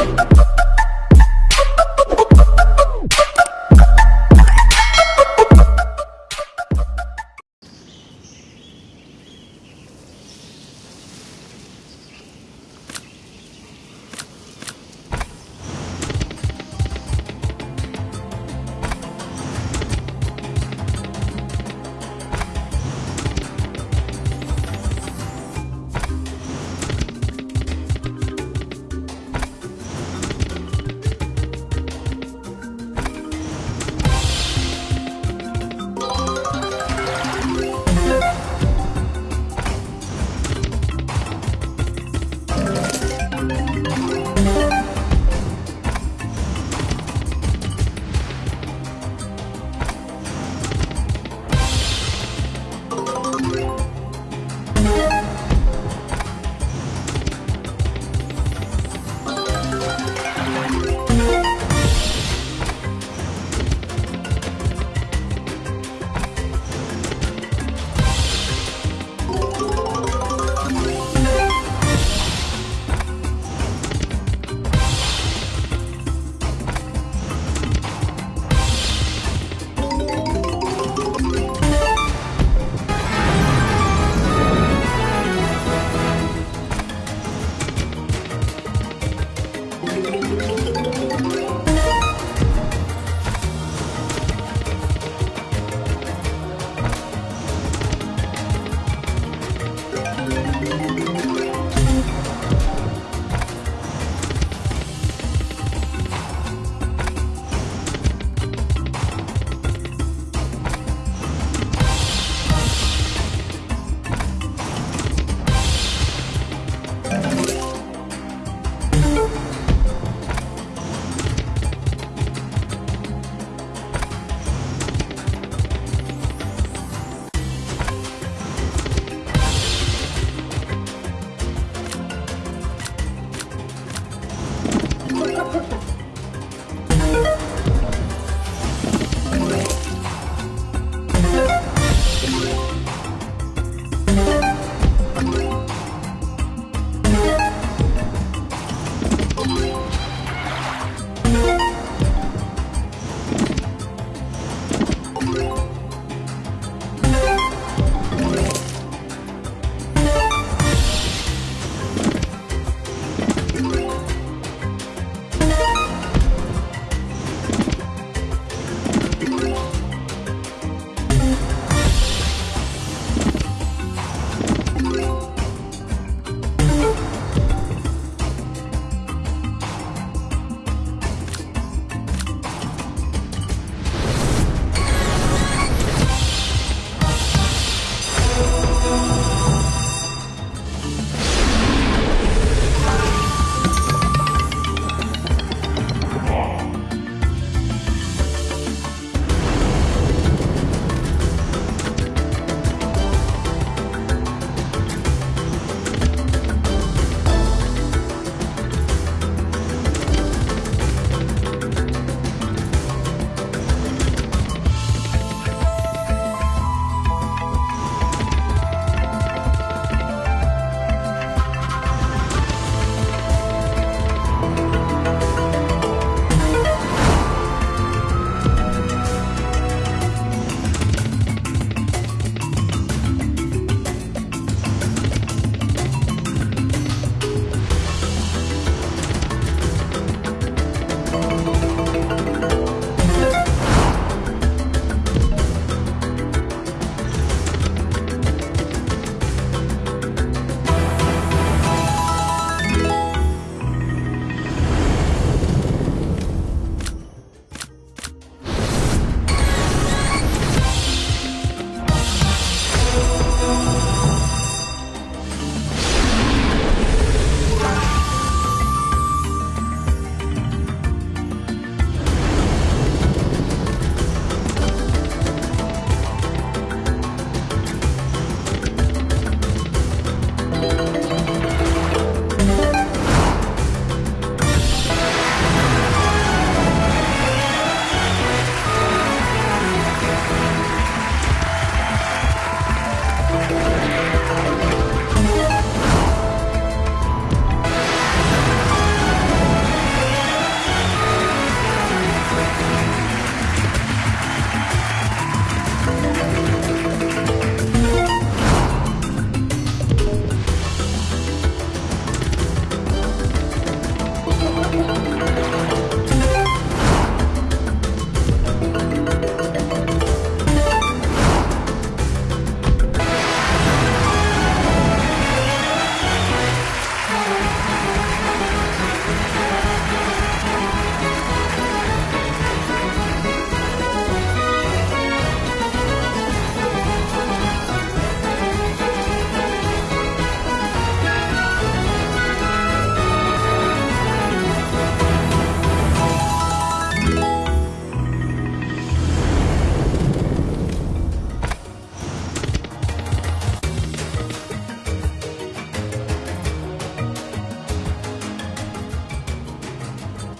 you Música